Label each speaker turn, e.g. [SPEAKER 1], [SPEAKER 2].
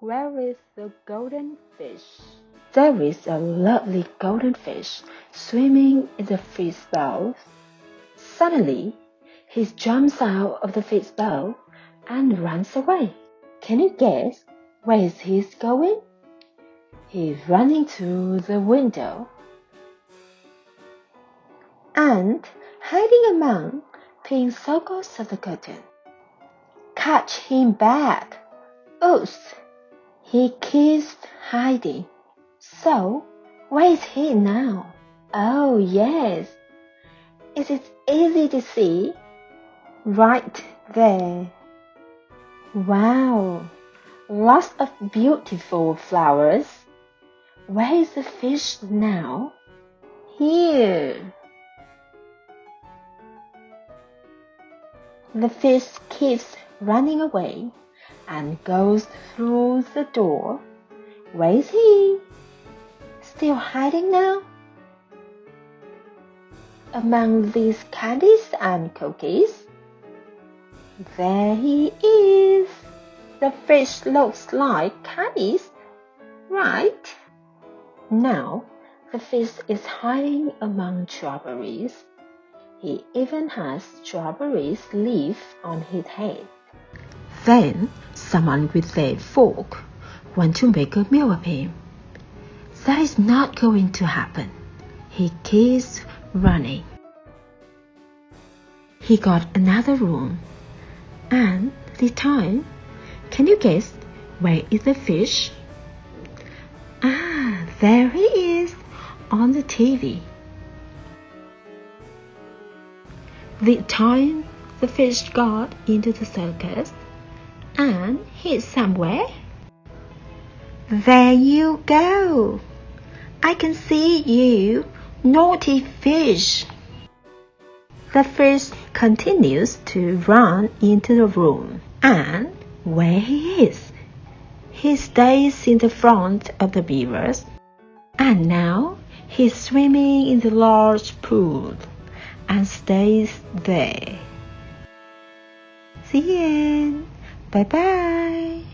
[SPEAKER 1] Where is the golden fish? There is a lovely golden fish swimming in the fish bowl. Suddenly, he jumps out of the fish bowl and runs away. Can you guess where he going? He's running to the window and hiding among pink circles of the curtain. Catch him back! Oops! He keeps hiding. So, where is he now? Oh, yes. Is it easy to see? Right there. Wow, lots of beautiful flowers. Where is the fish now? Here. The fish keeps running away and goes through the door. Where is he? Still hiding now? Among these candies and cookies? There he is. The fish looks like candies, right? Now, the fish is hiding among strawberries. He even has strawberries leaf on his head. Then someone with a fork want to make a meal of him. That is not going to happen. He keeps running. He got another room. And this time, can you guess where is the fish? Ah, there he is on the TV. The time the fish got into the circus and hid somewhere. There you go. I can see you, naughty fish. The fish continues to run into the room, and where he is, he stays in the front of the beavers, and now he's swimming in the large pool and stays there. The end. 拜拜。